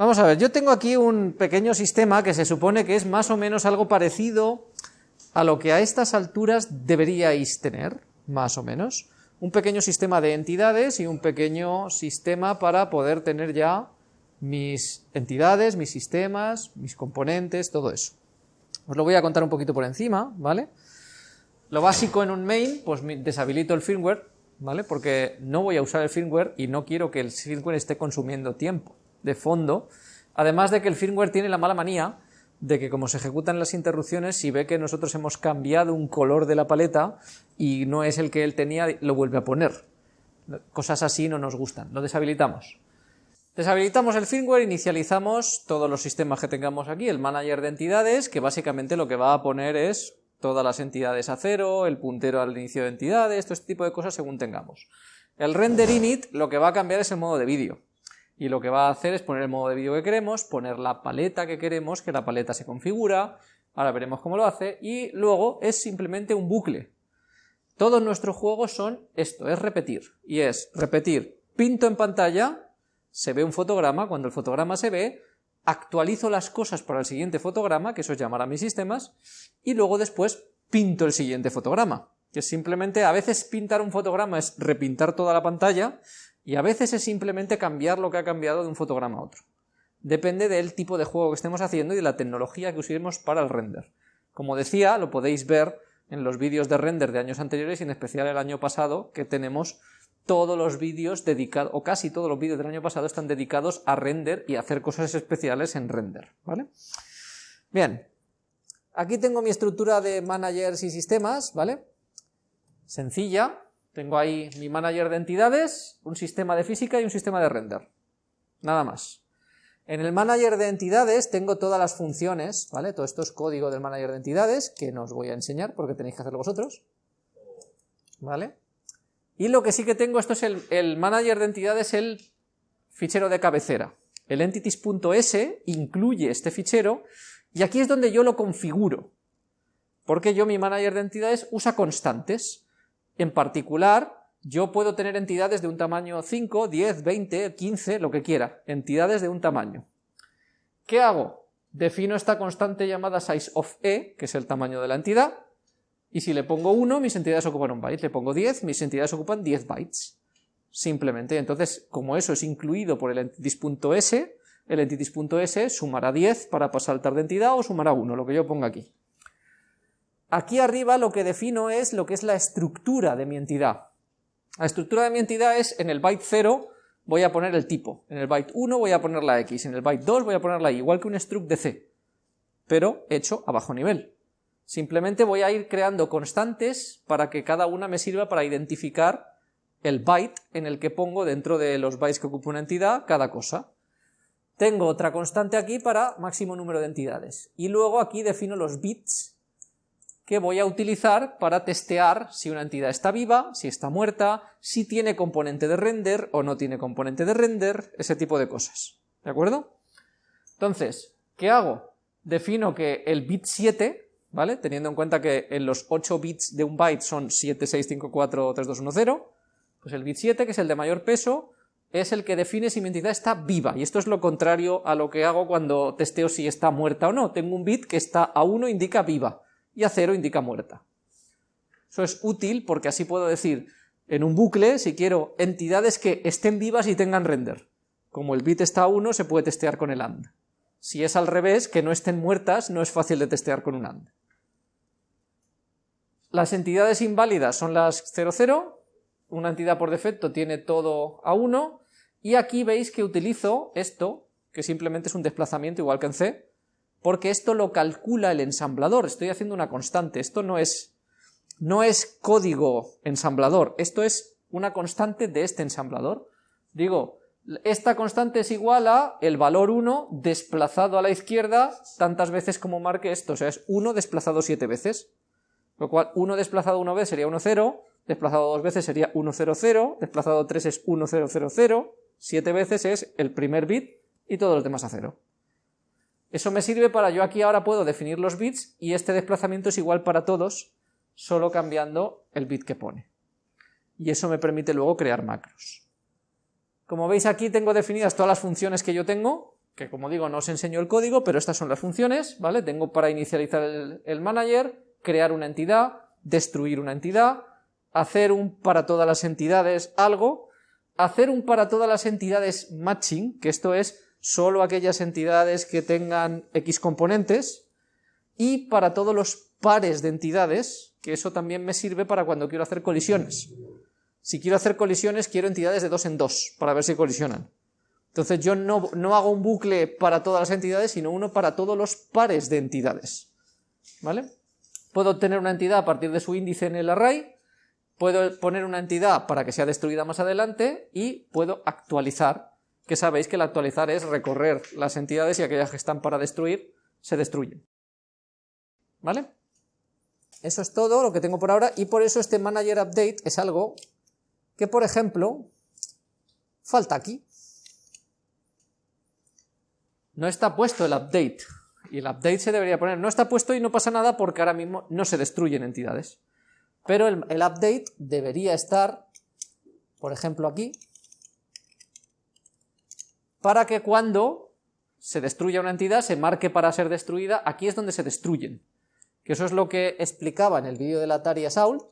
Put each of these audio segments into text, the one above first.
Vamos a ver, yo tengo aquí un pequeño sistema que se supone que es más o menos algo parecido a lo que a estas alturas deberíais tener, más o menos. Un pequeño sistema de entidades y un pequeño sistema para poder tener ya mis entidades, mis sistemas, mis componentes, todo eso. Os lo voy a contar un poquito por encima, ¿vale? Lo básico en un main, pues deshabilito el firmware, ¿vale? Porque no voy a usar el firmware y no quiero que el firmware esté consumiendo tiempo de fondo. Además de que el firmware tiene la mala manía de que como se ejecutan las interrupciones, si ve que nosotros hemos cambiado un color de la paleta y no es el que él tenía, lo vuelve a poner. Cosas así no nos gustan, lo deshabilitamos. Deshabilitamos el firmware, inicializamos todos los sistemas que tengamos aquí, el manager de entidades, que básicamente lo que va a poner es todas las entidades a cero, el puntero al inicio de entidades, todo este tipo de cosas según tengamos. El render init lo que va a cambiar es el modo de vídeo y lo que va a hacer es poner el modo de vídeo que queremos, poner la paleta que queremos, que la paleta se configura, ahora veremos cómo lo hace, y luego es simplemente un bucle. Todos nuestros juegos son esto, es repetir, y es repetir, pinto en pantalla, se ve un fotograma, cuando el fotograma se ve, actualizo las cosas para el siguiente fotograma, que eso es llamar a mis sistemas, y luego después pinto el siguiente fotograma, que simplemente a veces pintar un fotograma es repintar toda la pantalla, y a veces es simplemente cambiar lo que ha cambiado de un fotograma a otro. Depende del tipo de juego que estemos haciendo y de la tecnología que usemos para el render. Como decía, lo podéis ver en los vídeos de render de años anteriores y en especial el año pasado, que tenemos todos los vídeos dedicados, o casi todos los vídeos del año pasado están dedicados a render y a hacer cosas especiales en render, ¿vale? Bien, aquí tengo mi estructura de managers y sistemas, ¿vale? Sencilla, tengo ahí mi manager de entidades, un sistema de física y un sistema de render. Nada más. En el manager de entidades tengo todas las funciones, ¿vale? Todo esto es código del manager de entidades, que no os voy a enseñar porque tenéis que hacerlo vosotros. ¿Vale? Y lo que sí que tengo, esto es el, el manager de entidades, el fichero de cabecera. El entities.s incluye este fichero y aquí es donde yo lo configuro. Porque yo mi manager de entidades usa constantes. En particular, yo puedo tener entidades de un tamaño 5, 10, 20, 15, lo que quiera, entidades de un tamaño. ¿Qué hago? Defino esta constante llamada size of e, que es el tamaño de la entidad, y si le pongo 1, mis entidades ocupan un byte, le pongo 10, mis entidades ocupan 10 bytes. Simplemente, entonces, como eso es incluido por el entities.s, el entities.s sumará 10 para saltar de entidad o sumará 1, lo que yo ponga aquí. Aquí arriba lo que defino es lo que es la estructura de mi entidad. La estructura de mi entidad es en el byte 0 voy a poner el tipo, en el byte 1 voy a poner la x, en el byte 2 voy a poner la y, igual que un struct de C, pero hecho a bajo nivel. Simplemente voy a ir creando constantes para que cada una me sirva para identificar el byte en el que pongo dentro de los bytes que ocupa una entidad cada cosa. Tengo otra constante aquí para máximo número de entidades. Y luego aquí defino los bits que voy a utilizar para testear si una entidad está viva, si está muerta, si tiene componente de render o no tiene componente de render, ese tipo de cosas. ¿De acuerdo? Entonces, ¿qué hago? Defino que el bit 7, ¿vale? Teniendo en cuenta que en los 8 bits de un byte son 7, 6, 5, 4, 3, 2, 1, 0, pues el bit 7, que es el de mayor peso, es el que define si mi entidad está viva, y esto es lo contrario a lo que hago cuando testeo si está muerta o no. Tengo un bit que está a 1 indica viva, y a 0 indica muerta. Eso es útil porque así puedo decir en un bucle, si quiero, entidades que estén vivas y tengan render. Como el bit está a 1, se puede testear con el AND. Si es al revés, que no estén muertas, no es fácil de testear con un AND. Las entidades inválidas son las 0,0, una entidad por defecto tiene todo a 1, y aquí veis que utilizo esto, que simplemente es un desplazamiento igual que en C, porque esto lo calcula el ensamblador, estoy haciendo una constante, esto no es, no es código ensamblador, esto es una constante de este ensamblador. Digo, esta constante es igual a el valor 1 desplazado a la izquierda tantas veces como marque esto, o sea, es 1 desplazado 7 veces, lo cual 1 desplazado una vez sería 1, 0, desplazado dos veces sería 1, 0, 0, desplazado 3 es 1, 0, 0, 0, 7 veces es el primer bit y todos los demás a 0. Eso me sirve para yo aquí ahora puedo definir los bits y este desplazamiento es igual para todos, solo cambiando el bit que pone. Y eso me permite luego crear macros. Como veis aquí tengo definidas todas las funciones que yo tengo, que como digo no os enseño el código, pero estas son las funciones, ¿vale? Tengo para inicializar el, manager, crear una entidad, destruir una entidad, hacer un para todas las entidades algo, hacer un para todas las entidades matching, que esto es solo aquellas entidades que tengan X componentes, y para todos los pares de entidades, que eso también me sirve para cuando quiero hacer colisiones. Si quiero hacer colisiones, quiero entidades de dos en dos, para ver si colisionan. Entonces yo no, no hago un bucle para todas las entidades, sino uno para todos los pares de entidades. ¿Vale? Puedo obtener una entidad a partir de su índice en el array, puedo poner una entidad para que sea destruida más adelante y puedo actualizar, que sabéis que el actualizar es recorrer las entidades y aquellas que están para destruir se destruyen. ¿Vale? Eso es todo lo que tengo por ahora y por eso este manager update es algo que, por ejemplo, falta aquí. No está puesto el update, y el update se debería poner, no está puesto y no pasa nada porque ahora mismo no se destruyen entidades. Pero el, el update debería estar, por ejemplo aquí, para que cuando se destruya una entidad se marque para ser destruida, aquí es donde se destruyen. Que eso es lo que explicaba en el vídeo de la Atari a Saul,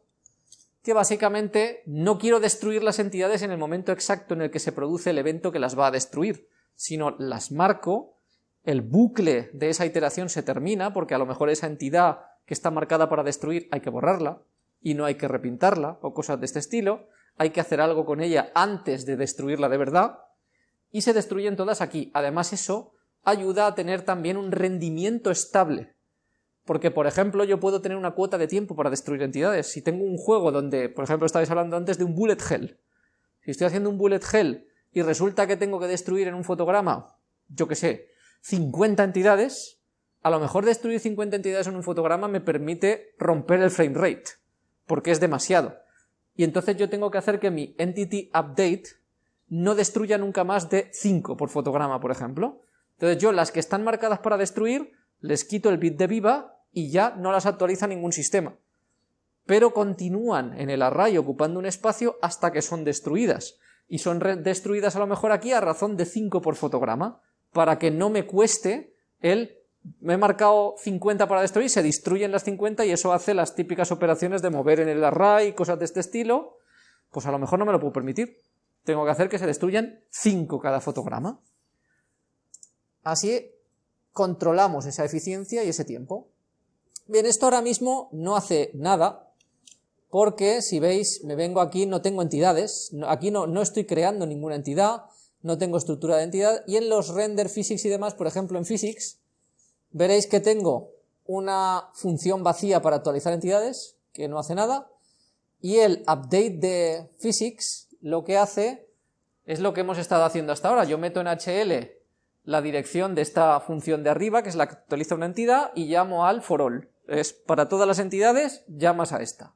que básicamente no quiero destruir las entidades en el momento exacto en el que se produce el evento que las va a destruir, sino las marco, el bucle de esa iteración se termina, porque a lo mejor esa entidad que está marcada para destruir hay que borrarla, y no hay que repintarla, o cosas de este estilo, hay que hacer algo con ella antes de destruirla de verdad, y se destruyen todas aquí. Además eso ayuda a tener también un rendimiento estable, porque por ejemplo yo puedo tener una cuota de tiempo para destruir entidades. Si tengo un juego donde, por ejemplo, estabais hablando antes de un bullet hell, si estoy haciendo un bullet hell y resulta que tengo que destruir en un fotograma, yo que sé, 50 entidades, a lo mejor destruir 50 entidades en un fotograma me permite romper el frame rate, porque es demasiado. Y entonces yo tengo que hacer que mi entity update no destruya nunca más de 5 por fotograma, por ejemplo. Entonces yo las que están marcadas para destruir, les quito el bit de viva y ya no las actualiza ningún sistema. Pero continúan en el array ocupando un espacio hasta que son destruidas y son destruidas a lo mejor aquí a razón de 5 por fotograma, para que no me cueste el me he marcado 50 para destruir, se destruyen las 50 y eso hace las típicas operaciones de mover en el array, cosas de este estilo, pues a lo mejor no me lo puedo permitir. Tengo que hacer que se destruyan 5 cada fotograma. Así controlamos esa eficiencia y ese tiempo. Bien, esto ahora mismo no hace nada, porque si veis, me vengo aquí, no tengo entidades, aquí no, no estoy creando ninguna entidad, no tengo estructura de entidad, y en los render physics y demás, por ejemplo en physics, veréis que tengo una función vacía para actualizar entidades, que no hace nada, y el update de physics lo que hace es lo que hemos estado haciendo hasta ahora, yo meto en HL la dirección de esta función de arriba, que es la que actualiza una entidad, y llamo al for all. Es para todas las entidades, llamas a esta.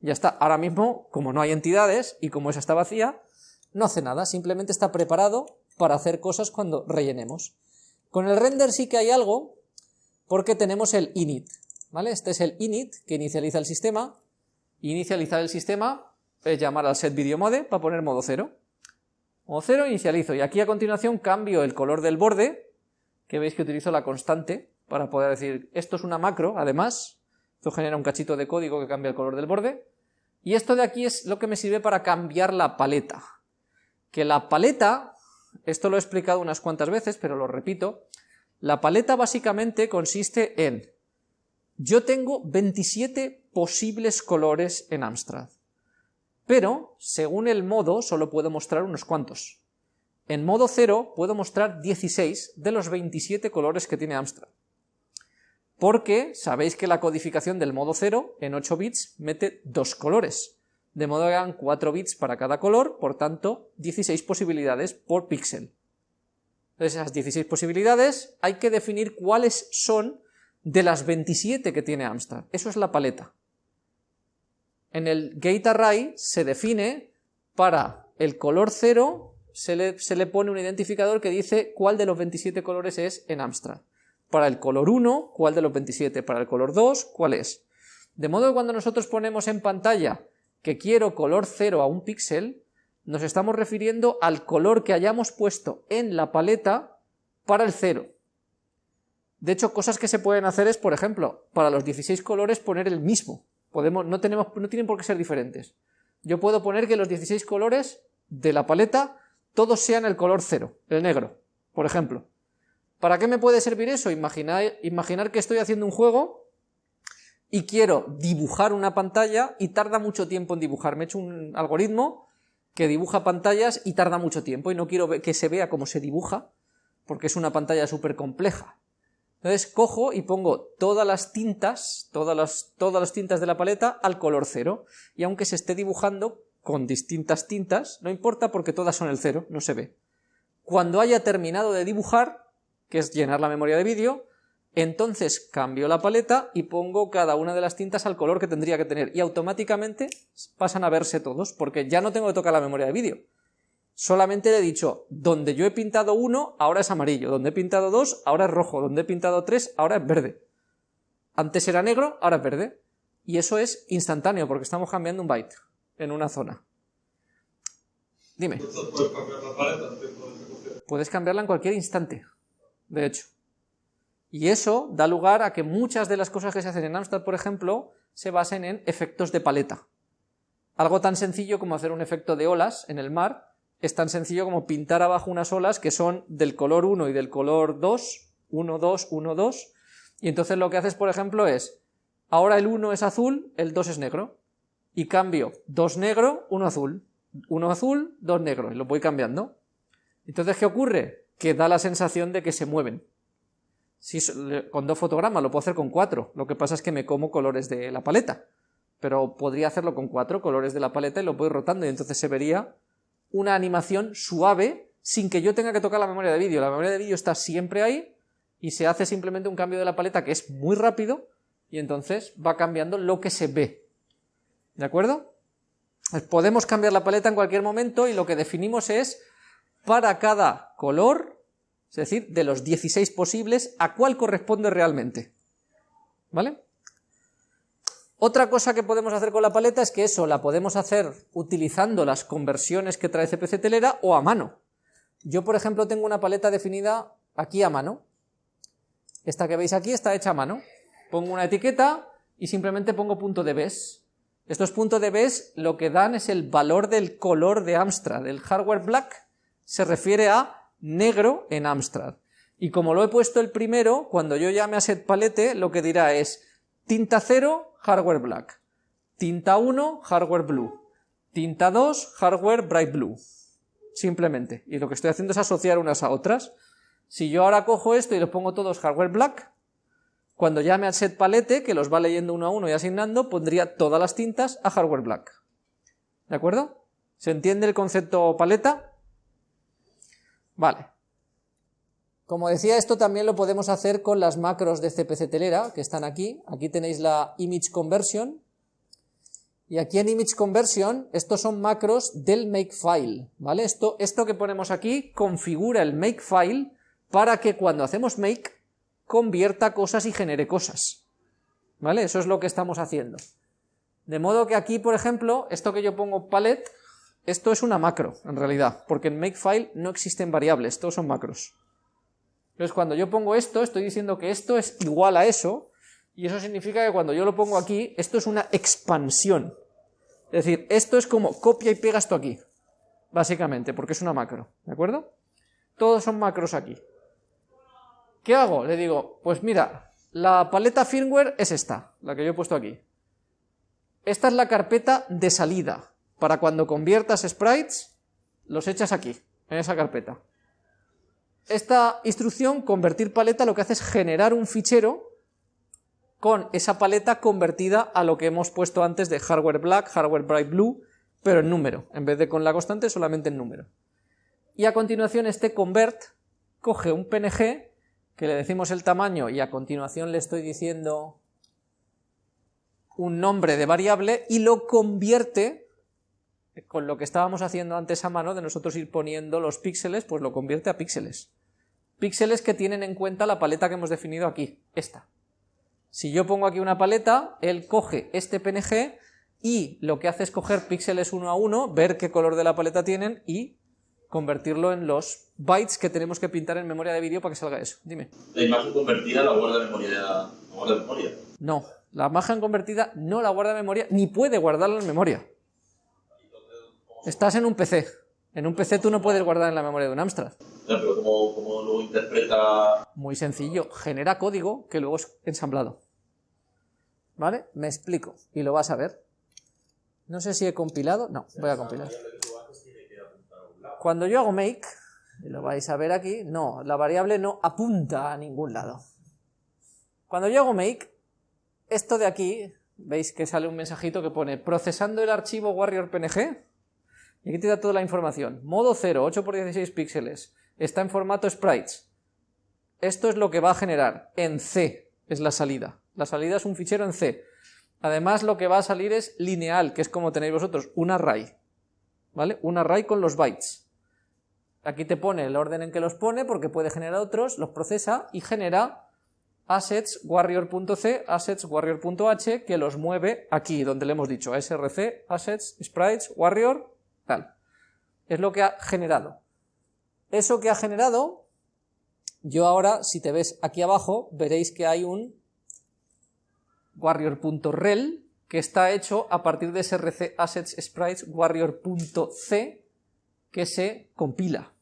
Ya está, ahora mismo, como no hay entidades y como esa está vacía, no hace nada, simplemente está preparado para hacer cosas cuando rellenemos. Con el render sí que hay algo, porque tenemos el init, ¿vale? Este es el init que inicializa el sistema, inicializar el sistema es llamar al set video mode para poner modo 0. Modo 0 inicializo, y aquí a continuación cambio el color del borde, que veis que utilizo la constante para poder decir, esto es una macro, además, esto genera un cachito de código que cambia el color del borde. Y esto de aquí es lo que me sirve para cambiar la paleta. Que la paleta, esto lo he explicado unas cuantas veces, pero lo repito, la paleta básicamente consiste en, yo tengo 27 posibles colores en Amstrad, pero según el modo solo puedo mostrar unos cuantos. En modo 0 puedo mostrar 16 de los 27 colores que tiene Amstrad porque sabéis que la codificación del modo 0 en 8 bits mete dos colores, de modo que hagan 4 bits para cada color, por tanto 16 posibilidades por píxel. Entonces esas 16 posibilidades hay que definir cuáles son de las 27 que tiene Amstrad, eso es la paleta. En el gate array se define para el color 0 se le, se le pone un identificador que dice cuál de los 27 colores es en Amstrad para el color 1, cuál de los 27, para el color 2, cuál es. De modo que cuando nosotros ponemos en pantalla que quiero color 0 a un píxel, nos estamos refiriendo al color que hayamos puesto en la paleta para el 0. De hecho, cosas que se pueden hacer es, por ejemplo, para los 16 colores poner el mismo. No, tenemos, no tienen por qué ser diferentes. Yo puedo poner que los 16 colores de la paleta todos sean el color 0, el negro, por ejemplo. ¿Para qué me puede servir eso? Imaginar, imaginar que estoy haciendo un juego y quiero dibujar una pantalla y tarda mucho tiempo en dibujar. Me he hecho un algoritmo que dibuja pantallas y tarda mucho tiempo y no quiero que se vea cómo se dibuja porque es una pantalla súper compleja. Entonces cojo y pongo todas las tintas, todas las, tintas de la paleta al color cero y aunque se esté dibujando con distintas tintas, no importa porque todas son el cero, no se ve. Cuando haya terminado de dibujar, que es llenar la memoria de vídeo, entonces cambio la paleta y pongo cada una de las tintas al color que tendría que tener y automáticamente pasan a verse todos porque ya no tengo que tocar la memoria de vídeo. Solamente le he dicho, donde yo he pintado uno, ahora es amarillo, donde he pintado dos, ahora es rojo, donde he pintado tres, ahora es verde. Antes era negro, ahora es verde. Y eso es instantáneo porque estamos cambiando un byte en una zona. Dime. Puedes cambiarla en cualquier instante, de hecho. Y eso da lugar a que muchas de las cosas que se hacen en Amstrad, por ejemplo, se basen en efectos de paleta. Algo tan sencillo como hacer un efecto de olas en el mar es tan sencillo como pintar abajo unas olas que son del color 1 y del color 2, 1, 2, 1, 2, y entonces lo que haces, por ejemplo, es, ahora el 1 es azul, el 2 es negro, y cambio 2 negro, 1 azul, 1 azul, 2 negro, y lo voy cambiando. Entonces, ¿qué ocurre? Que da la sensación de que se mueven. Si con dos fotogramas lo puedo hacer con cuatro, lo que pasa es que me como colores de la paleta, pero podría hacerlo con cuatro colores de la paleta y lo voy rotando. Y entonces se vería una animación suave sin que yo tenga que tocar la memoria de vídeo. La memoria de vídeo está siempre ahí y se hace simplemente un cambio de la paleta que es muy rápido y entonces va cambiando lo que se ve. ¿De acuerdo? Podemos cambiar la paleta en cualquier momento y lo que definimos es para cada color es decir, de los 16 posibles, ¿a cuál corresponde realmente? ¿Vale? Otra cosa que podemos hacer con la paleta es que eso la podemos hacer utilizando las conversiones que trae CPC Telera o a mano. Yo, por ejemplo, tengo una paleta definida aquí a mano. Esta que veis aquí está hecha a mano. Pongo una etiqueta y simplemente pongo punto de BES. Estos puntos de BES lo que dan es el valor del color de Amstrad. El hardware black se refiere a negro en Amstrad. Y como lo he puesto el primero, cuando yo llame a set palette, lo que dirá es tinta 0, hardware black, tinta 1, hardware blue, tinta 2, hardware bright blue. Simplemente. Y lo que estoy haciendo es asociar unas a otras. Si yo ahora cojo esto y los pongo todos hardware black, cuando llame al set palette, que los va leyendo uno a uno y asignando, pondría todas las tintas a hardware black. ¿De acuerdo? ¿Se entiende el concepto paleta? Vale. Como decía, esto también lo podemos hacer con las macros de CPC Telera, que están aquí. Aquí tenéis la Image Conversion. Y aquí en Image Conversion, estos son macros del Makefile, ¿vale? Esto, esto que ponemos aquí configura el Makefile para que cuando hacemos Make, convierta cosas y genere cosas. ¿Vale? Eso es lo que estamos haciendo. De modo que aquí, por ejemplo, esto que yo pongo palette, esto es una macro, en realidad, porque en Makefile no existen variables, todos son macros. Entonces, cuando yo pongo esto, estoy diciendo que esto es igual a eso, y eso significa que cuando yo lo pongo aquí, esto es una expansión. Es decir, esto es como copia y pega esto aquí, básicamente, porque es una macro, ¿de acuerdo? Todos son macros aquí. ¿Qué hago? Le digo, pues mira, la paleta firmware es esta, la que yo he puesto aquí. Esta es la carpeta de salida, para cuando conviertas sprites, los echas aquí, en esa carpeta. Esta instrucción, convertir paleta, lo que hace es generar un fichero con esa paleta convertida a lo que hemos puesto antes de hardware black, hardware bright blue, pero en número, en vez de con la constante solamente en número. Y a continuación este convert coge un PNG, que le decimos el tamaño y a continuación le estoy diciendo un nombre de variable y lo convierte con lo que estábamos haciendo antes a mano de nosotros ir poniendo los píxeles, pues lo convierte a píxeles. Píxeles que tienen en cuenta la paleta que hemos definido aquí, esta. Si yo pongo aquí una paleta, él coge este PNG y lo que hace es coger píxeles uno a uno, ver qué color de la paleta tienen y convertirlo en los bytes que tenemos que pintar en memoria de vídeo para que salga eso. Dime. La imagen convertida la guarda en memoria. La guarda memoria. No, la imagen convertida no la guarda en memoria, ni puede guardarla en memoria. Estás en un PC. En un PC tú no puedes guardar en la memoria de un Amstrad. Pero ¿cómo, lo interpreta? Muy sencillo, genera código que luego es ensamblado. ¿Vale? Me explico, y lo vas a ver. No sé si he compilado, no, voy a compilar. Cuando yo hago make, y lo vais a ver aquí, no, la variable no apunta a ningún lado. Cuando yo hago make, esto de aquí, veis que sale un mensajito que pone procesando el archivo warrior png, y aquí te da toda la información. Modo 0, 8 x 16 píxeles, está en formato sprites. Esto es lo que va a generar en C, es la salida. La salida es un fichero en C. Además lo que va a salir es lineal, que es como tenéis vosotros, un array. ¿Vale? Un array con los bytes. Aquí te pone el orden en que los pone, porque puede generar otros, los procesa y genera assets warrior.c, assets warrior.h, que los mueve aquí, donde le hemos dicho, src, assets, sprites, warrior, tal. Es lo que ha generado. Eso que ha generado, yo ahora, si te ves aquí abajo, veréis que hay un warrior.rel que está hecho a partir de src assets sprites warrior.c que se compila.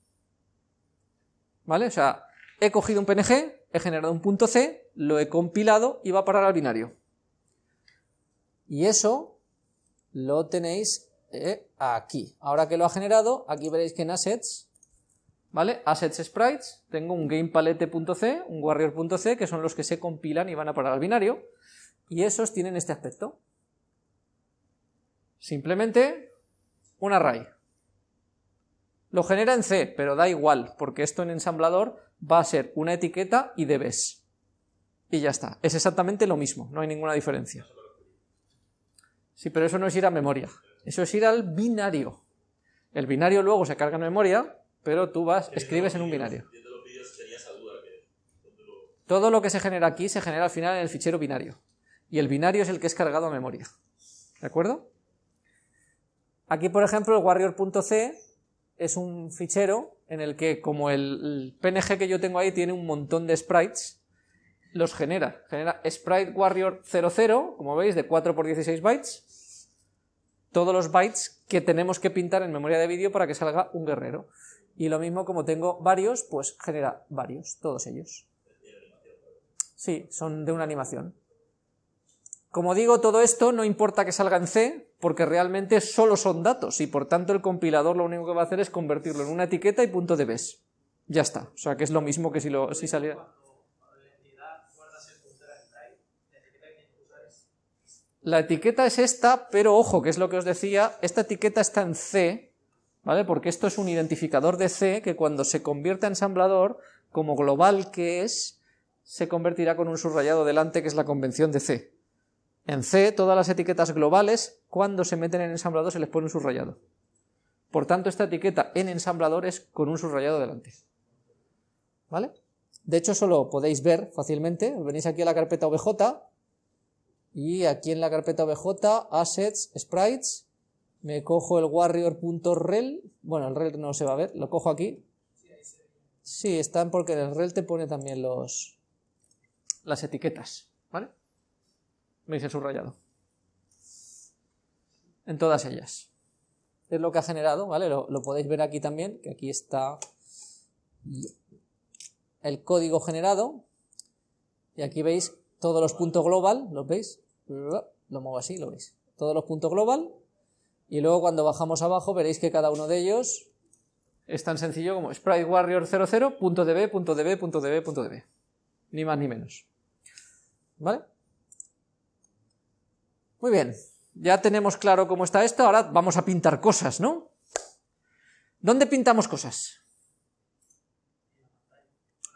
¿Vale? O sea, he cogido un PNG, he generado un punto C, lo he compilado y va a parar al binario. Y eso lo tenéis eh, aquí. Ahora que lo ha generado, aquí veréis que en assets, ¿vale? Assets sprites, tengo un gamepalette.c, un warrior.c, que son los que se compilan y van a parar al binario, y esos tienen este aspecto. Simplemente un array. Lo genera en C, pero da igual, porque esto en ensamblador va a ser una etiqueta y debes. Y ya está. Es exactamente lo mismo, no hay ninguna diferencia. Sí, pero eso no es ir a memoria. Eso es ir al binario. El binario luego se carga en memoria, pero tú vas, escribes en un binario. Todo lo que se genera aquí se genera al final en el fichero binario. Y el binario es el que es cargado a memoria. ¿De acuerdo? Aquí, por ejemplo, el warrior.c es un fichero en el que, como el, PNG que yo tengo ahí tiene un montón de sprites, los genera. Genera sprite warrior 00, como veis, de 4 por 16 bytes. Todos los bytes que tenemos que pintar en memoria de vídeo para que salga un guerrero. Y lo mismo, como tengo varios, pues genera varios, todos ellos. Sí, son de una animación. Como digo, todo esto no importa que salga en C, porque realmente solo son datos, y por tanto el compilador lo único que va a hacer es convertirlo en una etiqueta y punto de bes. Ya está. O sea que es lo mismo que si, lo, si saliera... La etiqueta es esta, pero ojo, que es lo que os decía, esta etiqueta está en C, ¿vale? Porque esto es un identificador de C que cuando se convierte en ensamblador, como global que es, se convertirá con un subrayado delante, que es la convención de C. En C, todas las etiquetas globales, cuando se meten en ensamblador, se les pone un subrayado. Por tanto, esta etiqueta en ensamblador es con un subrayado delante. ¿Vale? De hecho, eso lo podéis ver fácilmente. Venís aquí a la carpeta OBJ y aquí en la carpeta OBJ, Assets, Sprites, me cojo el warrior.rel, bueno, el rel no se va a ver, lo cojo aquí. Sí, están porque en el rel te pone también los, las etiquetas, ¿vale? me dice subrayado. En todas ellas. Es lo que ha generado, ¿vale? Lo, podéis ver aquí también, que aquí está el código generado. Y aquí veis todos los puntos global, ¿los veis? Lo muevo así, lo veis. Todos los puntos global. Y luego cuando bajamos abajo veréis que cada uno de ellos es tan sencillo como sprite warrior 00.db.db.db.db. Ni más ni menos. ¿Vale? Muy bien, ya tenemos claro cómo está esto, ahora vamos a pintar cosas, ¿no? ¿Dónde pintamos cosas?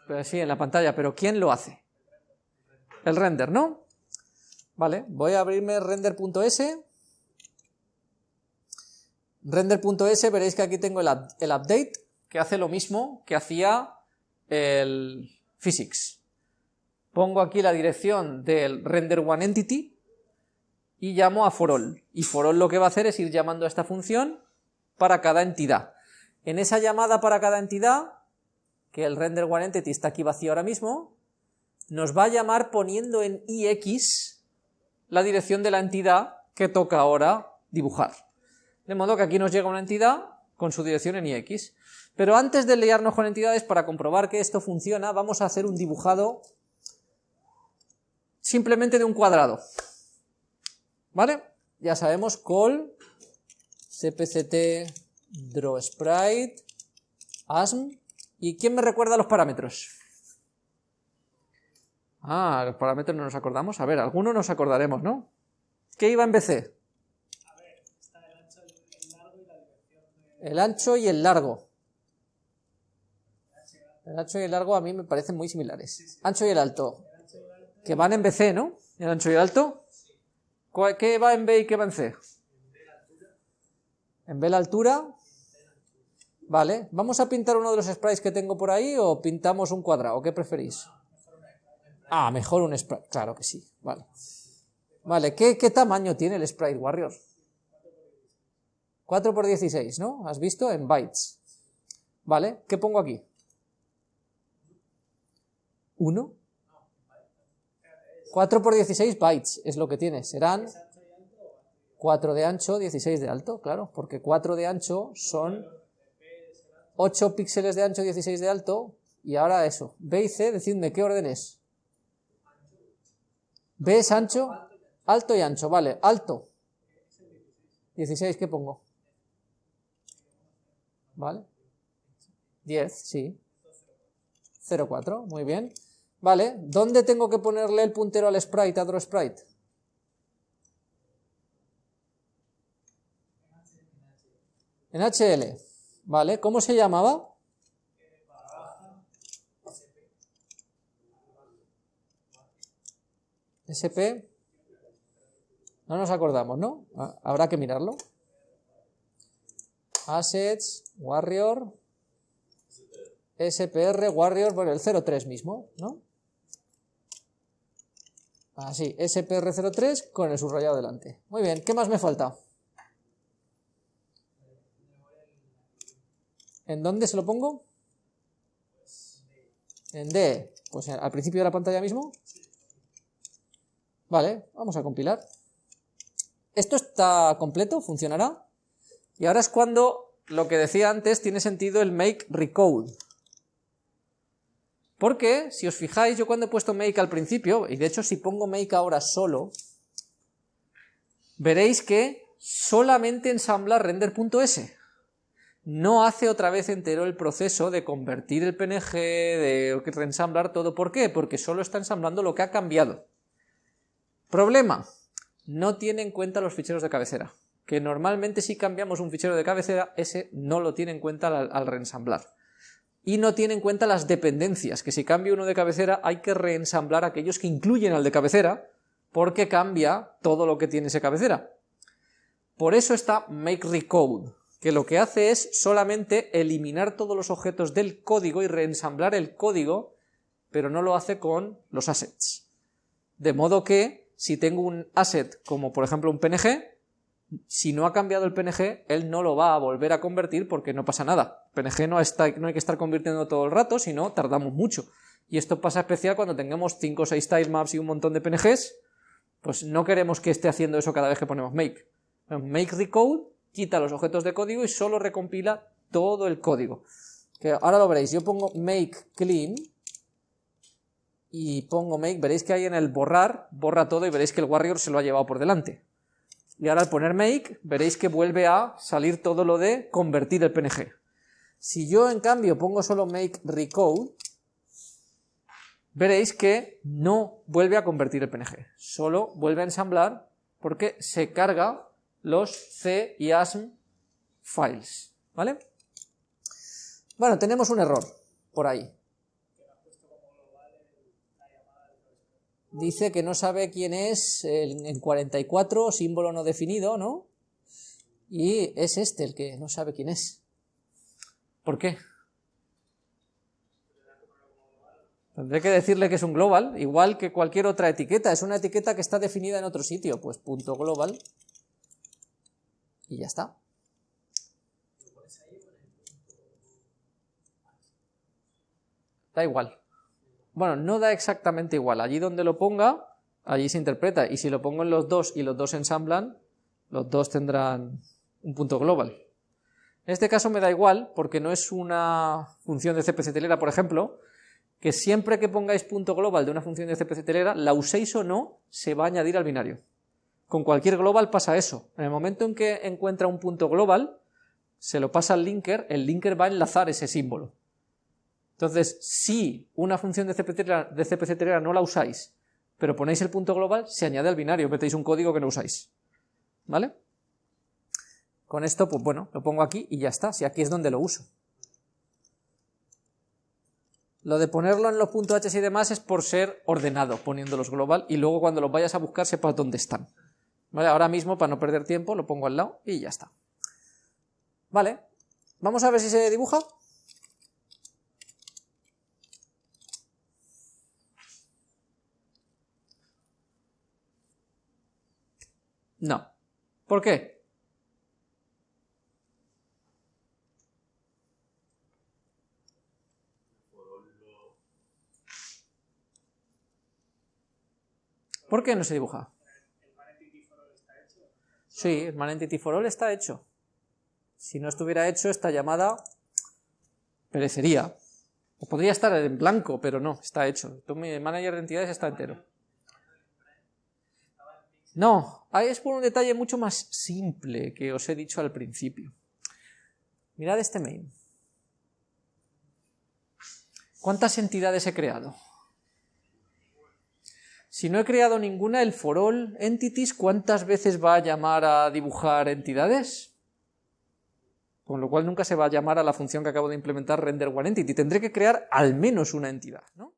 Pues sí, en la pantalla, pero ¿quién lo hace? El render, ¿no? Vale, voy a abrirme render.s. Render.s, veréis que aquí tengo el, update, que hace lo mismo que hacía el physics. Pongo aquí la dirección del render one entity, y llamo a forall. Y forall lo que va a hacer es ir llamando a esta función para cada entidad. En esa llamada para cada entidad, que el render one entity está aquí vacío ahora mismo, nos va a llamar poniendo en ix la dirección de la entidad que toca ahora dibujar. De modo que aquí nos llega una entidad con su dirección en ix. Pero antes de liarnos con entidades, para comprobar que esto funciona, vamos a hacer un dibujado simplemente de un cuadrado. ¿Vale? Ya sabemos call cpct draw sprite asm ¿y quién me recuerda los parámetros? Ah, los parámetros no nos acordamos. A ver, algunos nos acordaremos, ¿no? ¿Qué iba en BC? A ver, está el ancho, el largo y la dirección. El ancho y el largo. El ancho y el largo a mí me parecen muy similares. Ancho y el alto. Que van en BC, ¿no? ¿El ancho y el alto? ¿Qué va en B y qué va en C? En B la altura. Vale, ¿vamos a pintar uno de los sprites que tengo por ahí o pintamos un cuadrado? ¿Qué preferís? Ah, mejor un sprite, claro que sí, vale. Vale, ¿qué, qué tamaño tiene el sprite warrior? 4 por 16, ¿no? ¿Has visto? En bytes. Vale, ¿qué pongo aquí? 1. 4 por 16 bytes es lo que tiene. Serán 4 de ancho, 16 de alto, claro, porque 4 de ancho son 8 píxeles de ancho, 16 de alto, y ahora eso. B y C, decidme qué orden es. B es ancho, alto y ancho, vale, alto. 16, ¿qué pongo? ¿Vale? 10, sí. 0,4, muy bien. Vale, ¿dónde tengo que ponerle el puntero al sprite, a sprite? En HL. Vale, ¿cómo se llamaba? SP. No nos acordamos, ¿no? Ah, habrá que mirarlo. Assets, Warrior, SPR, Warrior, bueno, el 03 mismo, ¿no? Así, SPR03 con el subrayado delante. Muy bien, ¿qué más me falta? ¿En dónde se lo pongo? En D, pues al principio de la pantalla mismo. Vale, vamos a compilar. Esto está completo, funcionará. Y ahora es cuando lo que decía antes tiene sentido el make recode. Porque, si os fijáis, yo cuando he puesto make al principio, y de hecho si pongo make ahora solo, veréis que solamente ensambla render.s. No hace otra vez entero el proceso de convertir el PNG, de reensamblar todo. ¿Por qué? Porque solo está ensamblando lo que ha cambiado. Problema, no tiene en cuenta los ficheros de cabecera, que normalmente si cambiamos un fichero de cabecera, ese no lo tiene en cuenta al, reensamblar y no tiene en cuenta las dependencias, que si cambia uno de cabecera hay que reensamblar aquellos que incluyen al de cabecera, porque cambia todo lo que tiene ese cabecera. Por eso está make recode, que lo que hace es solamente eliminar todos los objetos del código y reensamblar el código, pero no lo hace con los assets. De modo que, si tengo un asset como por ejemplo un PNG, si no ha cambiado el PNG, él no lo va a volver a convertir porque no pasa nada. PNG no, está, no hay que estar convirtiendo todo el rato, sino tardamos mucho. Y esto pasa especial cuando tengamos 5 o 6 tilemaps y un montón de PNGs, pues no queremos que esté haciendo eso cada vez que ponemos make. Make recode quita los objetos de código y solo recompila todo el código. Que ahora lo veréis, yo pongo make clean y pongo make, veréis que hay en el borrar, borra todo y veréis que el warrior se lo ha llevado por delante. Y ahora al poner make, veréis que vuelve a salir todo lo de convertir el PNG. Si yo en cambio pongo solo make recode, veréis que no vuelve a convertir el PNG, solo vuelve a ensamblar porque se carga los C y ASM files, ¿vale? Bueno, tenemos un error por ahí. dice que no sabe quién es en 44, símbolo no definido, ¿no? Y es este el que no sabe quién es. ¿Por qué? Tendré que decirle que es un global, igual que cualquier otra etiqueta. Es una etiqueta que está definida en otro sitio. Pues punto global. Y ya está. Da igual. Bueno, no da exactamente igual. Allí donde lo ponga, allí se interpreta. Y si lo pongo en los dos y los dos ensamblan, los dos tendrán un punto global. En este caso me da igual, porque no es una función de CPC telera, por ejemplo, que siempre que pongáis punto global de una función de CPC telera, la uséis o no, se va a añadir al binario. Con cualquier global pasa eso. En el momento en que encuentra un punto global, se lo pasa al linker, el linker va a enlazar ese símbolo. Entonces, si una función de CPC, telera no la usáis, pero ponéis el punto global, se añade al binario, metéis un código que no usáis. ¿Vale? Con esto, pues bueno, lo pongo aquí y ya está, si aquí es donde lo uso. Lo de ponerlo en los puntos H y demás es por ser ordenado, poniéndolos global, y luego cuando los vayas a buscar sepas dónde están. ¿Vale? Ahora mismo, para no perder tiempo, lo pongo al lado y ya está. Vale, vamos a ver si se dibuja. No. ¿Por qué? ¿Por qué no se dibuja? Sí, el man entity for all está hecho. Si no estuviera hecho, esta llamada perecería. O podría estar en blanco, pero no, está hecho. Mi manager de entidades está entero. No, es por un detalle mucho más simple que os he dicho al principio. Mirad este main. ¿Cuántas entidades he creado? Si no he creado ninguna, el for all entities, ¿cuántas veces va a llamar a dibujar entidades? Con lo cual nunca se va a llamar a la función que acabo de implementar render one entity. Tendré que crear al menos una entidad, ¿no?